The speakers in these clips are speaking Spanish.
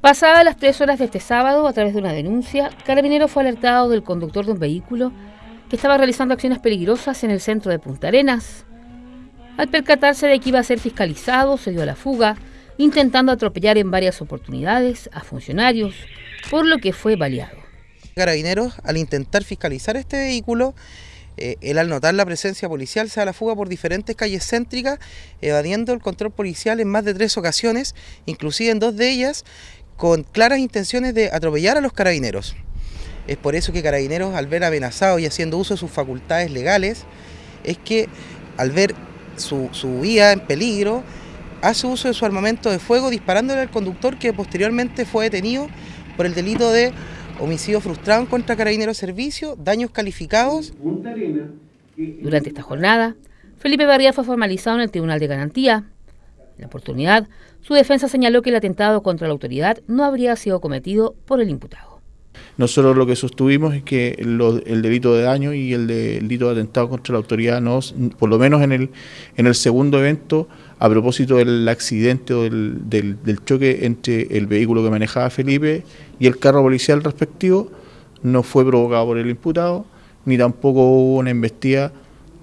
Pasadas las tres horas de este sábado, a través de una denuncia, Carabinero fue alertado del conductor de un vehículo que estaba realizando acciones peligrosas en el centro de Punta Arenas. Al percatarse de que iba a ser fiscalizado, se dio a la fuga, intentando atropellar en varias oportunidades a funcionarios, por lo que fue baleado. Carabineros, al intentar fiscalizar este vehículo, eh, él al notar la presencia policial se da la fuga por diferentes calles céntricas, evadiendo el control policial en más de tres ocasiones, inclusive en dos de ellas, con claras intenciones de atropellar a los carabineros. Es por eso que Carabineros, al ver amenazado y haciendo uso de sus facultades legales, es que al ver su, su vida en peligro, hace uso de su armamento de fuego disparándole al conductor que posteriormente fue detenido por el delito de homicidio frustrado contra carabineros servicio, daños calificados. Durante esta jornada, Felipe Barría fue formalizado en el Tribunal de Garantía. En la oportunidad, su defensa señaló que el atentado contra la autoridad no habría sido cometido por el imputado. Nosotros lo que sostuvimos es que el delito de daño y el, delito de atentado contra la autoridad, no, por lo menos en el, en el segundo evento, a propósito del accidente o del, del, choque entre el vehículo que manejaba Felipe y el carro policial respectivo, no fue provocado por el imputado, ni tampoco hubo una embestida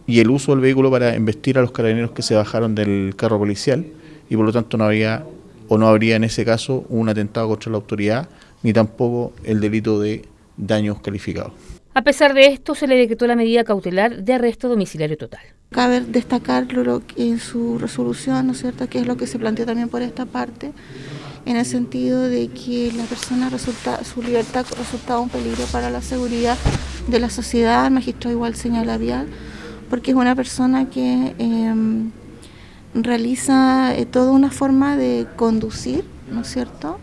y el uso del vehículo para embestir a los carabineros que se bajaron del carro policial y por lo tanto no había o no habría en ese caso un atentado contra la autoridad ni tampoco el delito de daños calificados. A pesar de esto, se le decretó la medida cautelar de arresto domiciliario total. Cabe destacar lo que en su resolución, ¿no es cierto?, que es lo que se planteó también por esta parte, en el sentido de que la persona resulta, su libertad resultaba un peligro para la seguridad de la sociedad, el magistrado igual señala vial, porque es una persona que em, realiza eh, toda una forma de conducir, ¿no es cierto?,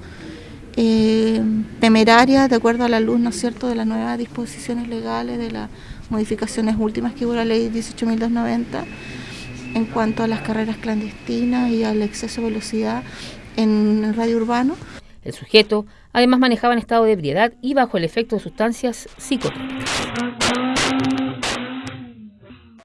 eh, temeraria de acuerdo a la luz, ¿no es cierto?, de las nuevas disposiciones legales, de las modificaciones últimas que hubo la ley 18.290 en cuanto a las carreras clandestinas y al exceso de velocidad en el radio urbano. El sujeto además manejaba en estado de ebriedad y bajo el efecto de sustancias psicotrópicas.